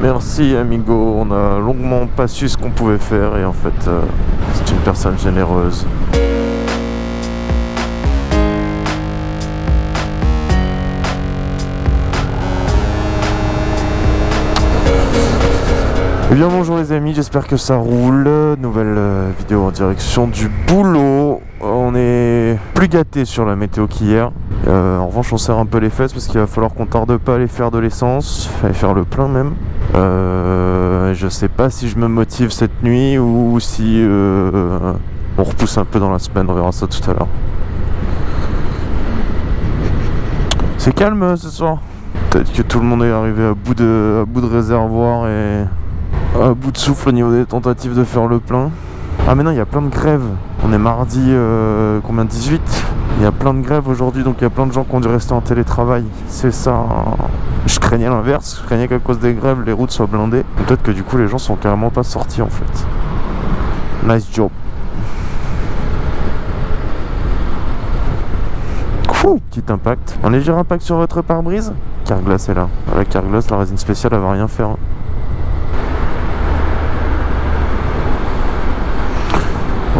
merci amigo, on a longuement pas su ce qu'on pouvait faire et en fait euh, c'est une personne généreuse. Eh bien bonjour les amis, j'espère que ça roule. Nouvelle euh, vidéo en direction du boulot. On est plus gâté sur la météo qu'hier. Euh, en revanche on serre un peu les fesses parce qu'il va falloir qu'on tarde pas à aller faire de l'essence, aller faire le plein même. Euh, je sais pas si je me motive cette nuit ou si euh, on repousse un peu dans la semaine, on verra ça tout à l'heure. C'est calme euh, ce soir. Peut-être que tout le monde est arrivé à bout de, à bout de réservoir et à bout de souffle au niveau des tentatives de faire le plein. Ah mais non, il y a plein de grèves. On est mardi, euh, combien 18 Il y a plein de grèves aujourd'hui, donc il y a plein de gens qui ont dû rester en télétravail. C'est ça. Je craignais l'inverse, je craignais qu'à cause des grèves, les routes soient blindées. Peut-être que du coup, les gens sont carrément pas sortis en fait. Nice job. Petit impact. Un léger impact sur votre pare-brise? Carglass est là. La Carglass, la résine spéciale, elle va rien faire.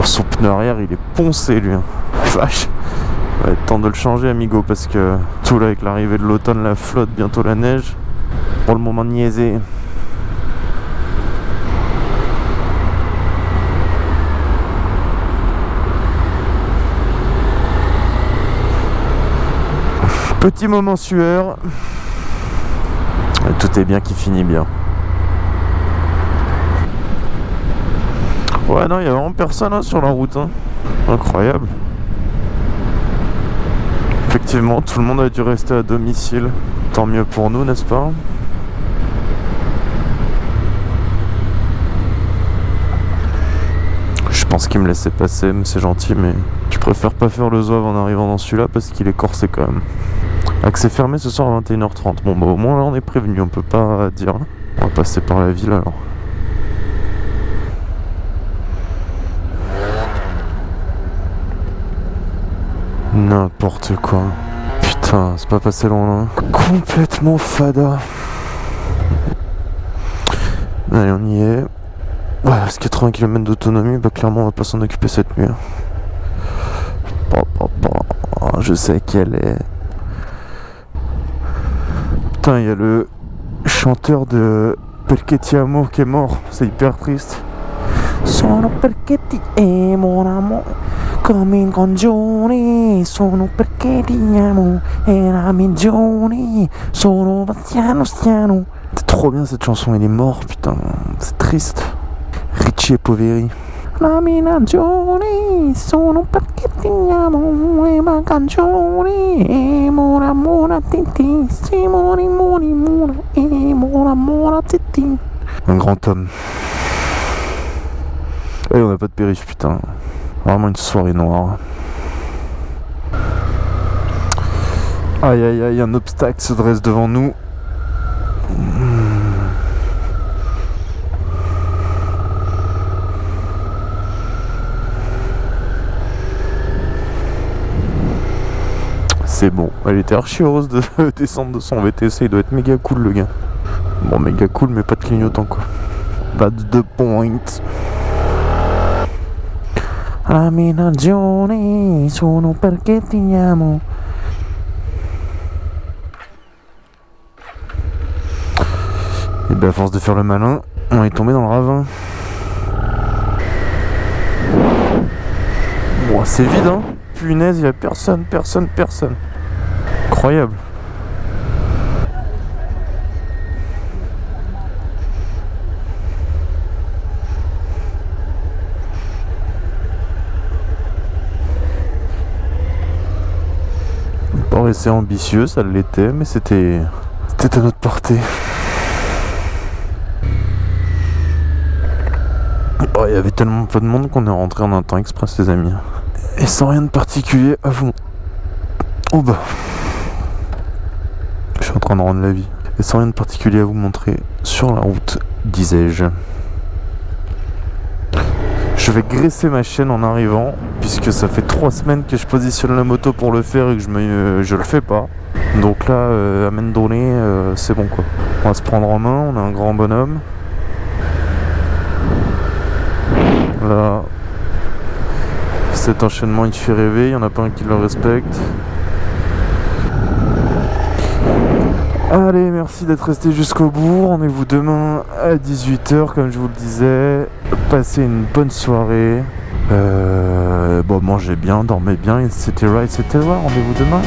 Son pneu arrière, il est poncé lui. hein. Vache. Va être temps de le changer, amigo, parce que tout là avec l'arrivée de l'automne, la flotte, bientôt la neige. Pour le moment, niaisé. Petit moment sueur. Tout est bien qui finit bien. Ouais, non, il y a vraiment personne hein, sur la route. hein. Incroyable. Effectivement, tout le monde a dû rester à domicile. Tant mieux pour nous, n'est-ce pas? Je pense qu'il me laissait passer, mais c'est gentil, mais je préfère pas faire le zouave en arrivant dans celui-là parce qu'il est corsé quand même. Accès fermé ce soir à 21h30. Bon, bah au moins là on est prévenu, on peut pas dire. On va passer par la ville alors. N'importe quoi. Putain, c'est pas passé loin là. Complètement fada. Allez, on y est. Ouais, c'est 80 km d'autonomie, bah clairement on va pas s'en occuper cette nuit. hein. Bon, bon, bon, je sais qu'elle est. Putain, il y a le chanteur de Perché ti amo qui est mort, c'est hyper triste. Sono perché ti mon amore, come in congiuri. Sono perché ti amo, e la migliore. Sono Bastiano Stiano. C'est trop bien cette chanson, il est mort, putain, c'est triste. Richie et Poveri. La mia ragione sono perché ti amo e ma canzone e mora mora titi simoni moni mora e mora mora titi Un grand homme. Et on n'a pas de périph, putain. Vraiment une soirée noire. Aïe aïe aïe, un obstacle se dresse devant nous. C'est bon, elle était archi heureuse de descendre de son VTC, il doit être méga cool le gars. Bon, méga cool, mais pas de clignotant quoi. Pas de point. La mia ragione sono perché ti amo. Et ben à force de faire le malin, on est tombé dans le ravin. Bon, c'est vide hein. Punaise, il y a personne, personne, personne. Incroyable. Pas assez ambitieux, ça l'était, mais c'était c'était à notre portée. Oh, il y avait tellement peu de monde qu'on est rentré en un temps express, les amis. Et sans rien de particulier à vous. Oh bah. Je suis en train de rendre la vie. Et sans rien de particulier à vous montrer sur la route, disais-je. Je vais graisser ma chaîne en arrivant, puisque ça fait trois semaines que je positionne la moto pour le faire et que je, me, je le fais pas. Donc là, euh, à Mendonné, euh, c'est bon quoi. On va se prendre en main, on a un grand bonhomme. Là, cet enchaînement il fait rêver, il n'y en a pas un qui le respecte. Allez, merci d'être resté jusqu'au bout. Rendez-vous demain à 18h, comme je vous le disais. Passez une bonne soirée. Euh, bon, mangez bien, dormez bien, etc. etc. Rendez-vous demain.